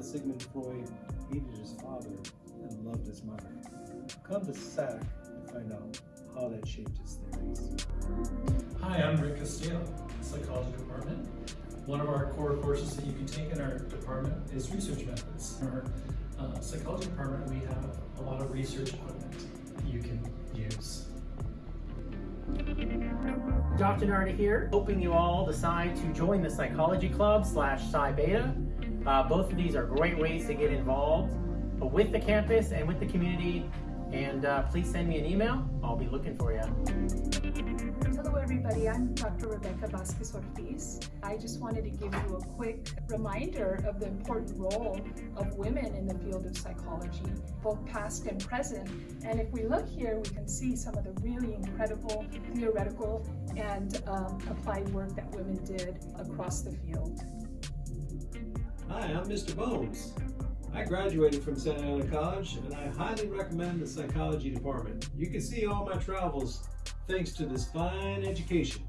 that Sigmund Freud hated his father and loved his mother. Come to SAC to find out how that shaped his theories. Hi, I'm Rick Castillo, Psychology Department. One of our core courses that you can take in our department is research methods. In our uh, psychology department, we have a lot of research equipment you can Dr. Narda here, hoping you all decide to join the Psychology Club slash Psi Beta. Uh, both of these are great ways to get involved with the campus and with the community. And uh, please send me an email. I'll be looking for you. Everybody, I'm Dr. Rebecca Vasquez Ortiz. I just wanted to give you a quick reminder of the important role of women in the field of psychology, both past and present. And if we look here, we can see some of the really incredible theoretical and um, applied work that women did across the field. Hi, I'm Mr. Bones. I graduated from Santa Ana College and I highly recommend the psychology department. You can see all my travels thanks to this fine education.